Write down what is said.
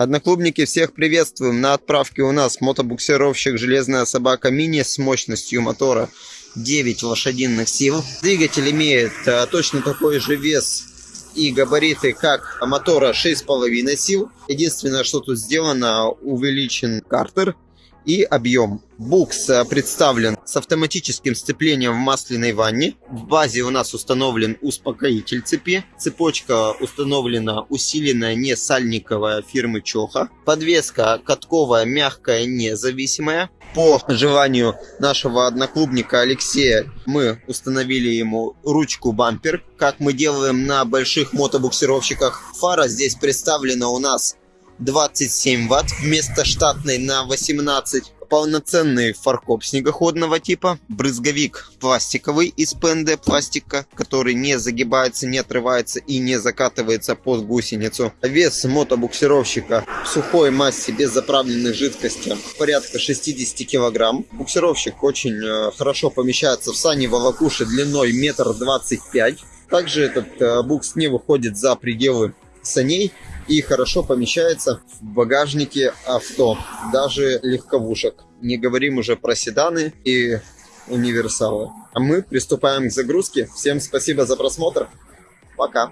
Одноклубники, всех приветствуем. На отправке у нас мотобуксировщик «Железная собака мини» с мощностью мотора 9 лошадиных сил. Двигатель имеет а, точно такой же вес и габариты, как мотора 6,5 сил. Единственное, что тут сделано, увеличен картер и объем. Букс э, представлен с автоматическим сцеплением в масляной ванне. В базе у нас установлен успокоитель цепи. Цепочка установлена усиленная не сальниковая фирмы Чоха. Подвеска катковая, мягкая, независимая. По желанию нашего одноклубника Алексея мы установили ему ручку бампер, как мы делаем на больших мотобуксировщиках. Фара здесь представлена у нас 27 ватт вместо штатной на 18 полноценный фаркоп снегоходного типа, брызговик пластиковый из ПНД пластика, который не загибается, не отрывается и не закатывается под гусеницу. Вес мотобуксировщика в сухой массе без заправленной жидкости порядка 60 килограмм. Буксировщик очень э, хорошо помещается в сани волокуши длиной метр двадцать пять. Также этот э, букс не выходит за пределы саней и хорошо помещается в багажнике авто, даже легковушек. Не говорим уже про седаны и универсалы. А мы приступаем к загрузке. Всем спасибо за просмотр. Пока.